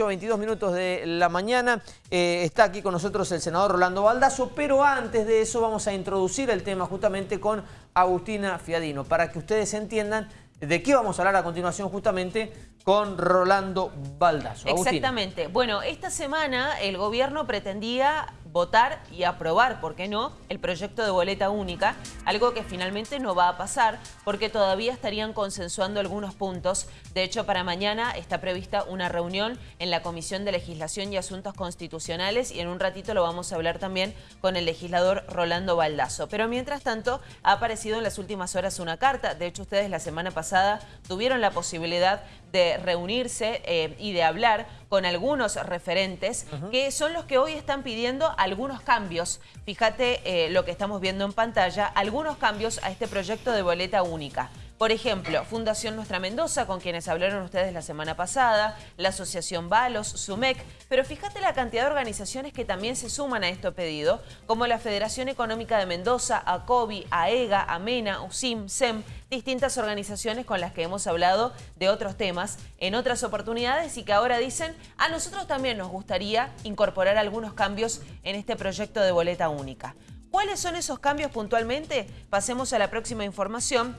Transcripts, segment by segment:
8, 22 minutos de la mañana. Eh, está aquí con nosotros el senador Rolando Baldazo, pero antes de eso vamos a introducir el tema justamente con Agustina Fiadino, para que ustedes entiendan de qué vamos a hablar a continuación justamente con Rolando Baldazo. Exactamente. Bueno, esta semana el gobierno pretendía votar y aprobar, ¿por qué no?, el proyecto de boleta única, algo que finalmente no va a pasar porque todavía estarían consensuando algunos puntos. De hecho, para mañana está prevista una reunión en la Comisión de Legislación y Asuntos Constitucionales y en un ratito lo vamos a hablar también con el legislador Rolando Baldazo. Pero mientras tanto, ha aparecido en las últimas horas una carta. De hecho, ustedes la semana pasada tuvieron la posibilidad de reunirse eh, y de hablar con algunos referentes que son los que hoy están pidiendo algunos cambios. Fíjate eh, lo que estamos viendo en pantalla, algunos cambios a este proyecto de boleta única. Por ejemplo, Fundación Nuestra Mendoza, con quienes hablaron ustedes la semana pasada, la Asociación Balos, SUMEC, pero fíjate la cantidad de organizaciones que también se suman a este pedido, como la Federación Económica de Mendoza, ACOBI, AEGA, AMENA, USIM, SEM, distintas organizaciones con las que hemos hablado de otros temas en otras oportunidades y que ahora dicen, a nosotros también nos gustaría incorporar algunos cambios en este proyecto de boleta única. ¿Cuáles son esos cambios puntualmente? Pasemos a la próxima información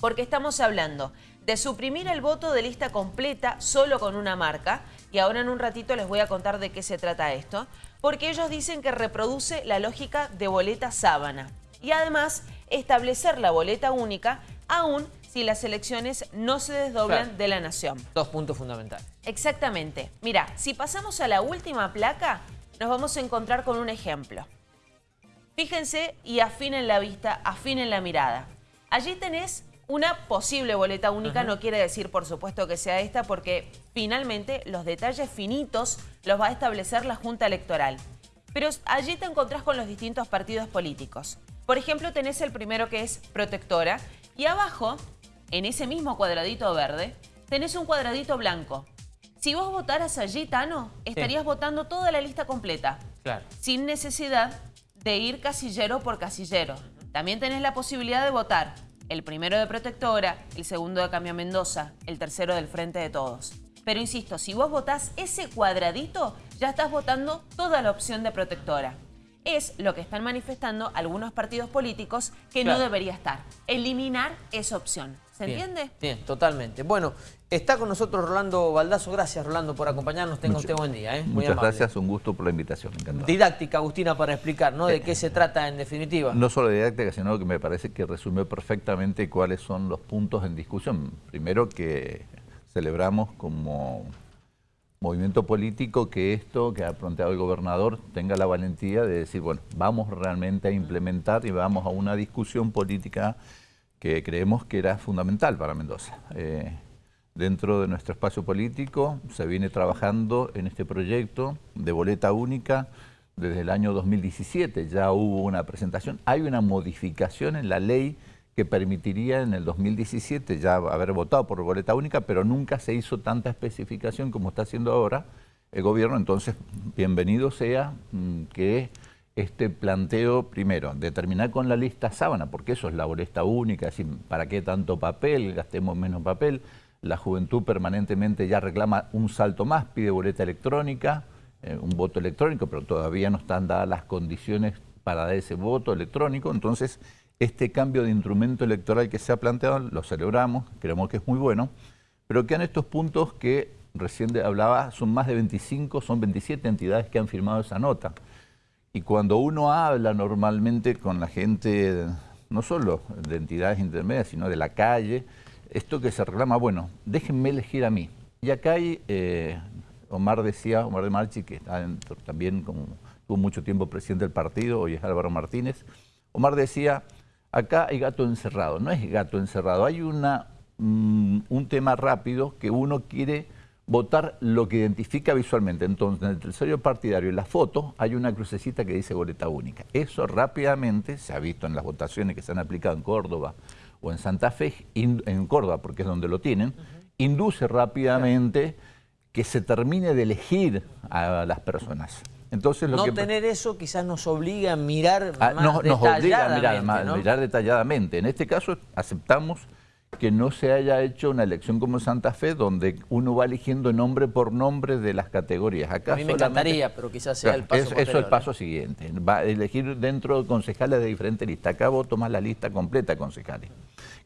porque estamos hablando de suprimir el voto de lista completa solo con una marca, y ahora en un ratito les voy a contar de qué se trata esto, porque ellos dicen que reproduce la lógica de boleta sábana, y además establecer la boleta única aún si las elecciones no se desdoblan de la nación. Dos puntos fundamentales. Exactamente. Mira, si pasamos a la última placa, nos vamos a encontrar con un ejemplo. Fíjense y afinen la vista, afinen la mirada. Allí tenés una posible boleta única no quiere decir, por supuesto, que sea esta, porque finalmente los detalles finitos los va a establecer la Junta Electoral. Pero allí te encontrás con los distintos partidos políticos. Por ejemplo, tenés el primero que es protectora y abajo, en ese mismo cuadradito verde, tenés un cuadradito blanco. Si vos votaras allí, Tano, estarías votando toda la lista completa. Claro. Sin necesidad de ir casillero por casillero. También tenés la posibilidad de votar el primero de Protectora, el segundo de Cambio Mendoza, el tercero del Frente de Todos. Pero insisto, si vos votás ese cuadradito, ya estás votando toda la opción de Protectora. Es lo que están manifestando algunos partidos políticos que no debería estar. Eliminar esa opción. ¿Se entiende? Bien, totalmente. Bueno, está con nosotros Rolando Baldazo. Gracias, Rolando, por acompañarnos. Tenga usted buen día. ¿eh? muchas gracias, un gusto por la invitación. Encantado. Didáctica, Agustina, para explicar, ¿no? De eh, qué se trata en definitiva. No solo didáctica, sino que me parece que resumió perfectamente cuáles son los puntos en discusión. Primero que celebramos como movimiento político que esto que ha planteado el gobernador tenga la valentía de decir, bueno, vamos realmente a implementar y vamos a una discusión política que creemos que era fundamental para Mendoza. Eh, dentro de nuestro espacio político se viene trabajando en este proyecto de boleta única desde el año 2017. Ya hubo una presentación, hay una modificación en la ley que permitiría en el 2017 ya haber votado por boleta única, pero nunca se hizo tanta especificación como está haciendo ahora el gobierno. Entonces, bienvenido sea mm, que este planteo, primero, determinar con la lista sábana, porque eso es la boleta única, así, ¿para qué tanto papel? Gastemos menos papel. La juventud permanentemente ya reclama un salto más, pide boleta electrónica, eh, un voto electrónico, pero todavía no están dadas las condiciones para ese voto electrónico. Entonces, este cambio de instrumento electoral que se ha planteado, lo celebramos, creemos que es muy bueno, pero quedan estos puntos que recién hablaba, son más de 25, son 27 entidades que han firmado esa nota. Y cuando uno habla normalmente con la gente, no solo de entidades intermedias, sino de la calle, esto que se reclama, bueno, déjenme elegir a mí. Y acá hay, eh, Omar decía, Omar de Marchi, que está también como, tuvo mucho tiempo presidente del partido, hoy es Álvaro Martínez, Omar decía, acá hay gato encerrado, no es gato encerrado, hay una, mm, un tema rápido que uno quiere votar lo que identifica visualmente. Entonces, en el tercero partidario, en la foto, hay una crucecita que dice boleta única. Eso rápidamente, se ha visto en las votaciones que se han aplicado en Córdoba o en Santa Fe, en Córdoba, porque es donde lo tienen, induce rápidamente que se termine de elegir a las personas. Entonces, lo no tener eso quizás nos obliga a mirar ah, más nos, Nos obliga a mirar, mirar detalladamente. En este caso aceptamos que no se haya hecho una elección como Santa Fe donde uno va eligiendo nombre por nombre de las categorías. Acá a mí me encantaría, pero quizás sea el paso Eso es el paso siguiente. Va a elegir dentro de concejales de diferentes listas. Acá vos tomás la lista completa de concejales.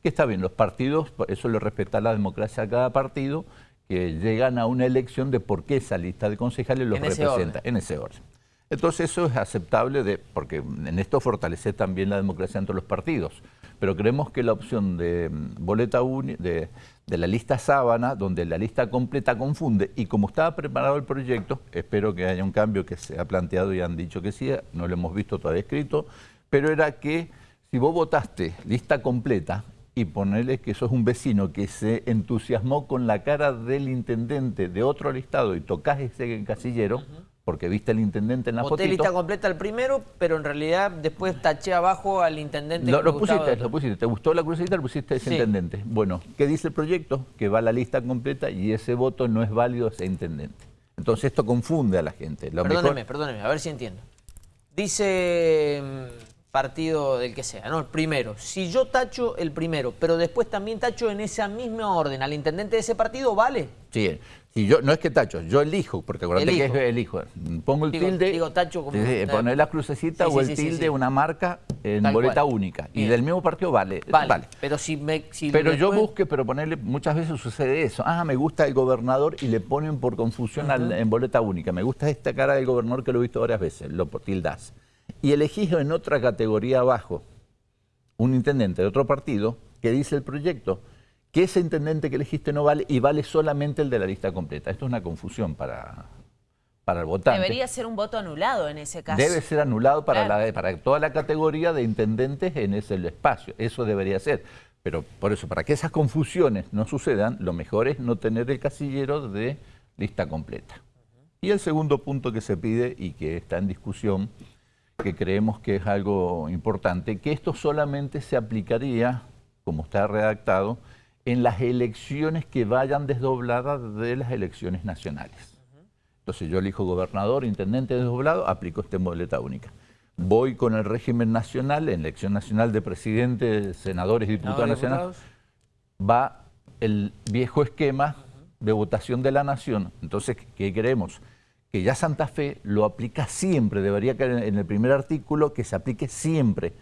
Que está bien, los partidos, eso lo respeta la democracia a cada partido, que llegan a una elección de por qué esa lista de concejales los representa en ese orden. Entonces eso es aceptable de, porque en esto fortalece también la democracia entre los partidos. Pero creemos que la opción de mm, boleta de, la lista sábana, donde la lista completa confunde, y como estaba preparado el proyecto, espero que haya un cambio que se ha planteado y han dicho que sí, no lo hemos visto todavía escrito, pero era que si vos votaste lista completa y ponerle que sos un vecino que se entusiasmó con la cara del intendente de otro listado y tocas ese casillero, porque viste al intendente en la foto. lista completa el primero, pero en realidad después taché abajo al intendente. Lo, lo pusiste, lo pusiste. ¿Te gustó la crucecita? Lo pusiste ese intendente. Bueno, ¿qué dice el proyecto? Que va la lista completa y ese voto no es válido a ese intendente. Entonces esto confunde a la gente. perdóneme, perdóneme, a ver si entiendo. Dice mm, partido del que sea, ¿no? El primero. Si yo tacho el primero, pero después también tacho en esa misma orden al intendente de ese partido, ¿vale? Sí, y yo, no es que tacho, yo elijo, porque acuérdate que es elijo. Pongo el tilde, digo tacho como, poner la crucecita o el tilde, una marca en boleta única. Y del mismo partido vale. Vale, pero si me... pero yo busque, pero ponerle, muchas veces sucede eso. Ah, me gusta el gobernador y le ponen por confusión en boleta única. Me gusta esta cara del gobernador que lo he visto varias veces, lo tildas. Y elegís en otra categoría abajo un intendente de otro partido que dice el proyecto que ese intendente que elegiste no vale y vale solamente el de la lista completa. Esto es una confusión para, para el votante. Debería ser un voto anulado en ese caso. Debe ser anulado para, la, para toda la categoría de intendentes en ese espacio. Eso debería ser. Pero por eso, para que esas confusiones no sucedan, lo mejor es no tener el casillero de lista completa. Y el segundo punto que se pide y que está en discusión, que creemos que es algo importante, que esto solamente se aplicaría, como está redactado, en las elecciones que vayan desdobladas de las elecciones nacionales. Entonces yo elijo gobernador, intendente desdoblado, aplico esta boleta única. Voy con el régimen nacional, en elección nacional de presidente, senadores, diputados nacionales, va el viejo esquema de votación de la nación. Entonces, ¿qué queremos? Que ya Santa Fe lo aplica siempre, debería caer en el primer artículo que se aplique siempre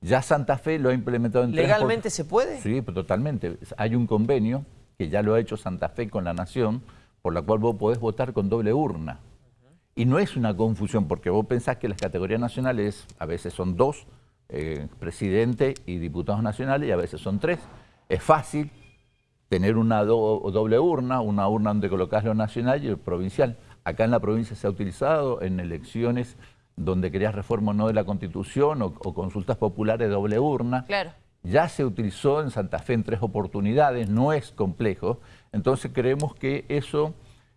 ya Santa Fe lo ha implementado en ¿Legalmente se puede? Sí, pues totalmente. Hay un convenio que ya lo ha hecho Santa Fe con la Nación, por la cual vos podés votar con doble urna. Y no es una confusión, porque vos pensás que las categorías nacionales a veces son dos, eh, presidente y diputados nacionales, y a veces son tres. Es fácil tener una doble urna, una urna donde colocás lo nacional y el provincial. Acá en la provincia se ha utilizado en elecciones donde querías reforma o no de la Constitución o, consultas populares de doble urna. Claro. Ya se utilizó en Santa Fe en tres oportunidades, no es complejo. Entonces creemos que eso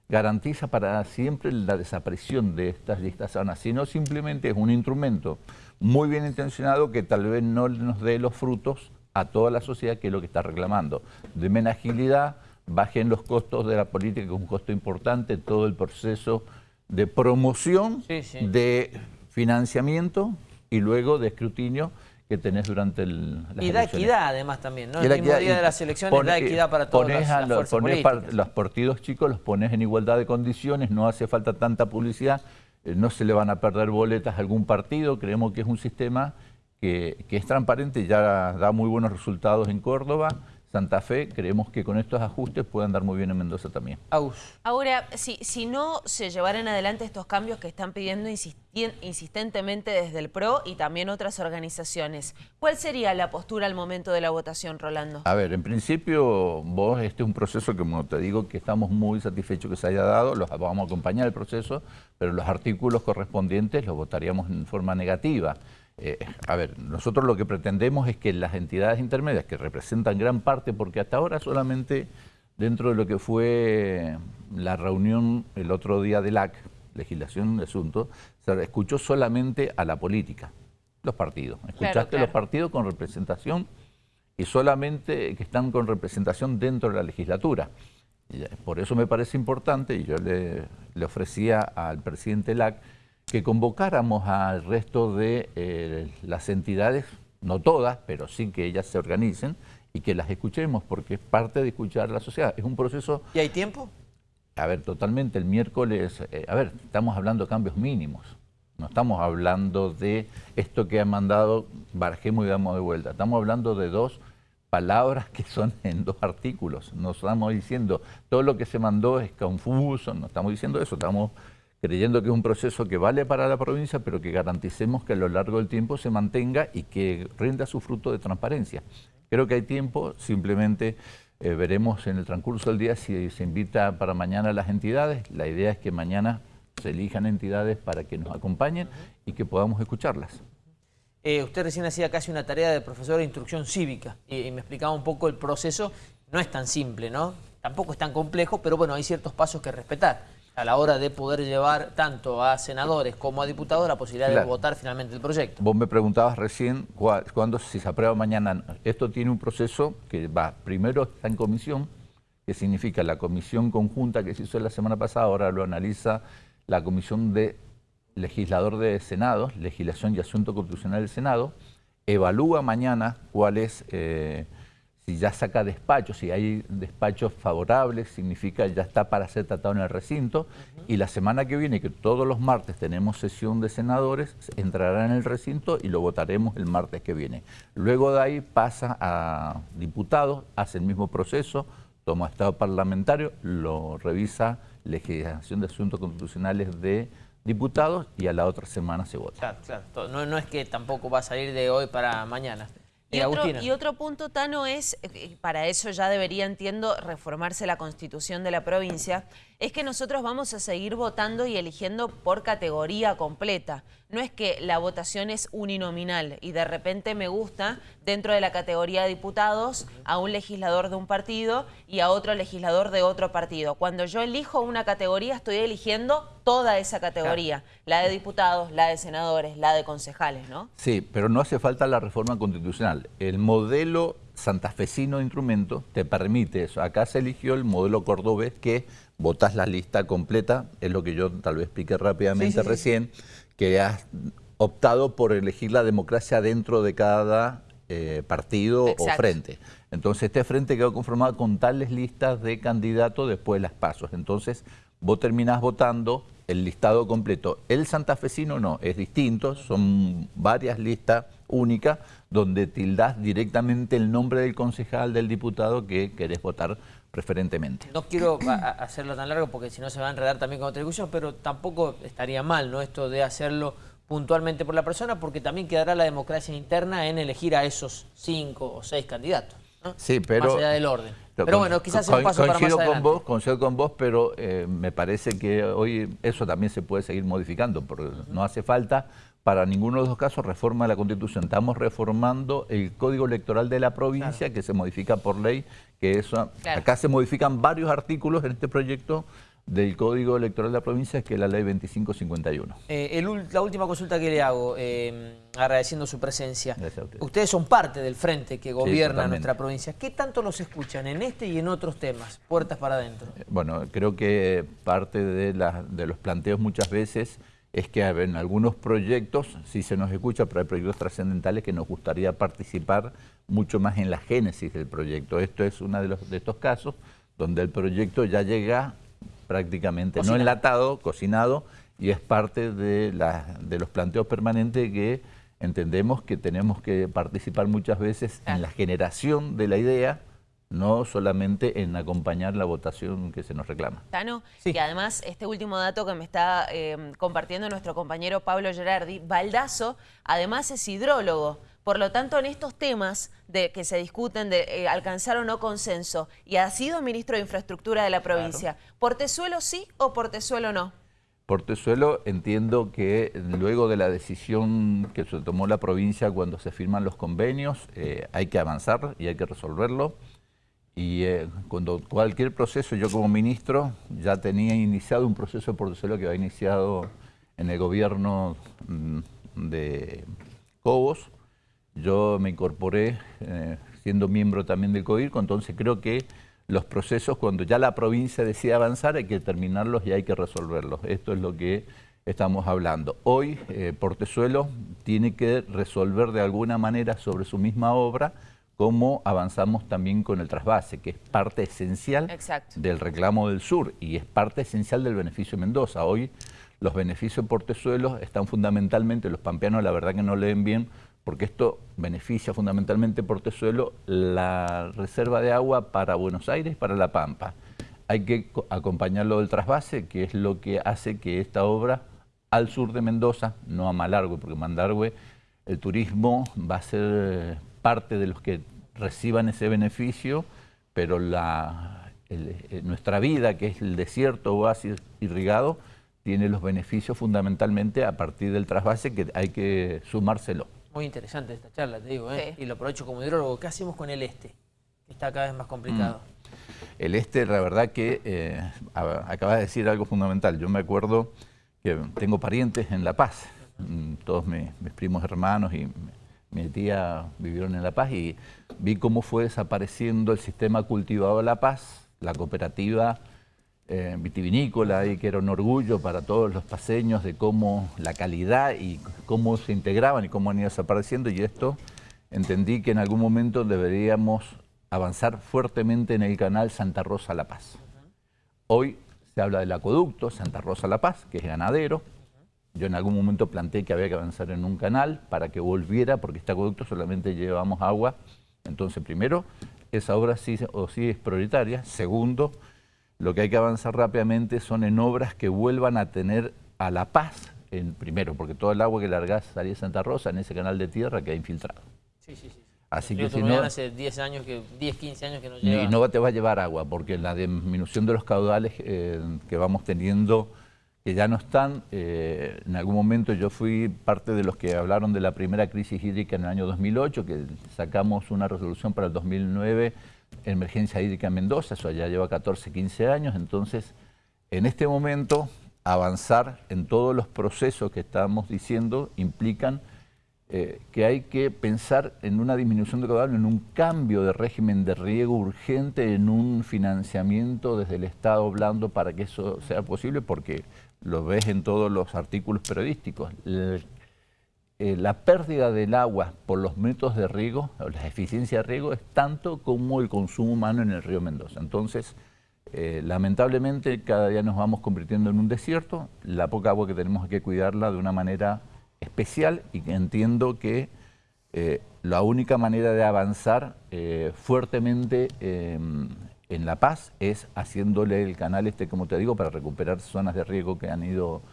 garantiza para siempre la desaparición de estas listas sanas, sino simplemente es un instrumento muy bien intencionado que tal vez no nos dé los frutos a toda la sociedad que es lo que está reclamando. De menos agilidad, bajen los costos de la política, que es un costo importante, todo el proceso de promoción, de financiamiento y luego de escrutinio que tenés durante el, las Y da equidad además también, ¿no? El mismo día de las elecciones da equidad para todos los, los partidos chicos los pones en igualdad de condiciones, no hace falta tanta publicidad, eh, no se le van a perder boletas a algún partido, creemos que es un sistema que, que es transparente ya da muy buenos resultados en Córdoba, Santa Fe, creemos que con estos ajustes pueden dar muy bien en Mendoza también. Ahora, si, si no se llevaran adelante estos cambios que están pidiendo insistentemente desde el PRO y también otras organizaciones, ¿cuál sería la postura al momento de la votación, Rolando? A ver, en principio, vos, este es un proceso que, como te digo, que estamos muy satisfechos que se haya dado, los, vamos a acompañar el proceso, pero los artículos correspondientes los votaríamos en forma negativa. Eh, a ver, nosotros lo que pretendemos es que las entidades intermedias, que representan gran parte, porque hasta ahora solamente dentro de lo que fue la reunión el otro día del LAC, legislación de asuntos, se escuchó solamente a la política, los partidos. Escuchaste los partidos con representación y solamente que están con representación dentro de la legislatura. Por eso me parece importante, y yo le, le ofrecía al presidente LAC, que convocáramos al resto de eh, las entidades, no todas, pero sí que ellas se organicen y que las escuchemos, porque es parte de escuchar a la sociedad. Es un proceso... ¿Y hay tiempo? A ver, totalmente. El miércoles, eh, a ver, estamos hablando de cambios mínimos. No estamos hablando de esto que ha mandado, barajemos y damos de vuelta. Estamos hablando de dos palabras que son en dos artículos. No estamos diciendo todo lo que se mandó es confuso, no estamos diciendo eso, estamos creyendo que es un proceso que vale para la provincia, pero que garanticemos que a lo largo del tiempo se mantenga y que rinda su fruto de transparencia. Creo que hay tiempo, simplemente eh, veremos en el transcurso del día si se invita para mañana a las entidades. La idea es que mañana se elijan entidades para que nos acompañen y que podamos escucharlas. Eh, usted recién hacía casi una tarea de profesor de instrucción cívica y, me explicaba un poco el proceso. No es tan simple, ¿no? Tampoco es tan complejo, pero bueno, hay ciertos pasos que respetar a la hora de poder llevar tanto a senadores como a diputados la posibilidad de votar finalmente el proyecto. Vos me preguntabas recién cuándo, si se aprueba mañana. Esto tiene un proceso que va, primero está en comisión, que significa la comisión conjunta que se hizo la semana pasada, ahora lo analiza la comisión de legislador de Senado, legislación y asunto constitucional del Senado, evalúa mañana cuál es... Eh, si ya saca despachos, si hay despachos favorables, significa ya está para ser tratado en el recinto. Y la semana que viene, que todos los martes tenemos sesión de senadores, entrará en el recinto y lo votaremos el martes que viene. Luego de ahí pasa a diputados, hace el mismo proceso, toma estado parlamentario, lo revisa legislación de asuntos constitucionales de diputados y a la otra semana se vota. Claro, claro. No, no es que tampoco va a salir de hoy para mañana. Y, otro, y, otro, punto, Tano, es, eh, para eso ya debería, entiendo, reformarse la constitución de la provincia, es que nosotros vamos a seguir votando y eligiendo por categoría completa. No es que la votación es uninominal y de repente me gusta dentro de la categoría de diputados a un legislador de un partido y a otro legislador de otro partido. Cuando yo elijo una categoría estoy eligiendo toda esa categoría, la de diputados, la de senadores, la de concejales, ¿no? Sí, pero no hace falta la reforma constitucional. El modelo santafesino de instrumento te permite eso. Acá se eligió el modelo cordobés que votas la lista completa, es lo que yo tal vez expliqué rápidamente recién, que has optado por elegir la democracia dentro de cada eh, partido o frente. Entonces este frente quedó conformado con tales listas de candidatos después de las pasos. Entonces vos terminás votando el listado completo. El santafesino no, es distinto, son varias listas únicas donde tildás directamente el nombre del concejal, del diputado que querés votar preferentemente. No quiero hacerlo tan largo porque si no se va a enredar también con otra pero tampoco estaría mal ¿no? esto de hacerlo puntualmente por la persona porque también quedará la democracia interna en elegir a esos cinco o seis candidatos. Sí, pero... Más allá del orden. Pero bueno, quizás sea un paso para más con vos, coincido con vos, pero eh, me parece que hoy eso también se puede seguir modificando, porque no hace falta. Para ninguno de los dos casos reforma de la Constitución. Estamos reformando el Código Electoral de la provincia que se modifica por ley, que eso acá se modifican varios artículos en este proyecto del Código Electoral de la provincia, que es la ley 2551. Eh, la última consulta que le hago, eh, agradeciendo su presencia. Ustedes son parte del frente que gobierna nuestra provincia. ¿Qué tanto los escuchan en este y en otros temas? Puertas para adentro. Eh, bueno, creo que parte de, de los planteos muchas veces es que en algunos proyectos sí se nos escucha, pero hay proyectos trascendentales que nos gustaría participar mucho más en la génesis del proyecto. Esto es uno de, los, de estos casos donde el proyecto ya llega prácticamente no enlatado, cocinado, y es parte de, de los planteos permanentes que entendemos que tenemos que participar muchas veces en la generación de la idea, no solamente en acompañar la votación que se nos reclama. Tano, y además este último dato que me está eh, compartiendo nuestro compañero Pablo Gerardi, Baldazo además es hidrólogo. Por lo tanto, en estos temas de que se discuten de eh, alcanzar o no consenso, y ha sido ministro de Infraestructura de la provincia, ¿Portezuelo sí o Portezuelo no? Portezuelo entiendo que luego de la decisión que se tomó la provincia cuando se firman los convenios, eh, hay que avanzar y hay que resolverlo. Y eh, cuando cualquier proceso, yo como ministro ya tenía iniciado un proceso de Portezuelo que había iniciado en el gobierno mm, de Cobos. Yo me incorporé eh, siendo miembro también del COIRCO, entonces creo que los procesos, cuando ya la provincia decide avanzar, hay que terminarlos y hay que resolverlos. Esto es lo que estamos hablando. Hoy eh, Portezuelo tiene que resolver de alguna manera sobre su misma obra cómo avanzamos también con el trasvase, que es parte esencial Exacto. del reclamo del sur y es parte esencial del beneficio de Mendoza. Hoy los beneficios por Tesuelos están fundamentalmente, los pampeanos la verdad que no leen bien, porque esto beneficia fundamentalmente por Tesuelo la reserva de agua para Buenos Aires para La Pampa. Hay que co- acompañarlo del trasvase, que es lo que hace que esta obra al sur de Mendoza, no a Malargüe, porque Malargüe el turismo va a ser eh, parte de los que reciban ese beneficio, pero eh, nuestra vida, que es el desierto oasis irrigado, tiene los beneficios fundamentalmente a partir del trasvase que hay que sumárselo. Muy interesante esta charla, te digo, ¿eh? Sí. Y lo aprovecho como hidrólogo. ¿Qué hacemos con el este? Que está cada vez más complicado. El este, la verdad que eh, acabas de decir algo fundamental. Yo me acuerdo que tengo parientes en La Paz, Mm, todos mi- mis primos hermanos y mi- mi tía vivieron en La Paz y vi cómo fue desapareciendo el sistema cultivado de La Paz, la cooperativa eh, vitivinícola y que era un orgullo para todos los paseños de cómo la calidad y cómo se integraban y cómo han ido desapareciendo y esto entendí que en algún momento deberíamos avanzar fuertemente en el canal Santa Rosa La Paz. Hoy se habla del acueducto Santa Rosa La Paz, que es ganadero. Yo en algún momento planteé que había que avanzar en un canal para que volviera, porque este acueducto solamente llevamos agua. Entonces, primero, esa obra sí o sí es prioritaria. Segundo, lo que hay que avanzar rápidamente son en obras que vuelvan a tener a La Paz, en, primero, porque todo el agua que largás salía de Santa Rosa en ese canal de tierra queda infiltrado. Sí, sí, sí. Así que si no, hace 10 años, que 10, 15 años que no y llega. no te va a llevar agua, porque la disminución de los caudales eh, que vamos teniendo, que ya no están, eh, en algún momento yo fui parte de los que hablaron de la primera crisis hídrica en el año 2008, que sacamos una resolución para el 2009, emergencia hídrica en Mendoza, eso ya lleva 14, 15 años, entonces en este momento avanzar en todos los procesos que estamos diciendo implican eh, que hay que pensar en una disminución de caudal, en un cambio de régimen de riego urgente, en un financiamiento desde el Estado blando para que eso sea posible, porque lo ves en todos los artículos periodísticos. Eh, la pérdida del agua por los métodos de riego, o la eficiencia de riego, es tanto como el consumo humano en el río Mendoza. Entonces, eh, lamentablemente cada día nos vamos convirtiendo en un desierto, la poca agua que tenemos hay que cuidarla de una manera especial y entiendo que eh, la única manera de avanzar fuertemente en La Paz es haciéndole el canal este, como te digo, para recuperar zonas de riego que han ido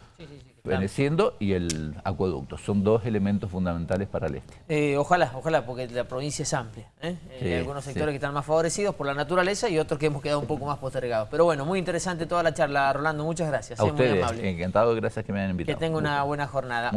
que feneciendo y el acueducto. Son dos elementos fundamentales para el este. Eh, ojalá, ojalá, porque la provincia es amplia. ¿eh? Eh, Sí, hay algunos sí. sectores que están más favorecidos por la naturaleza y otros que hemos quedado un poco más postergados. Pero bueno, muy interesante toda la charla, Rolando. Muchas gracias. A eh, muy ustedes, amable. encantado, gracias que me hayan Que invitado. tenga una buena jornada.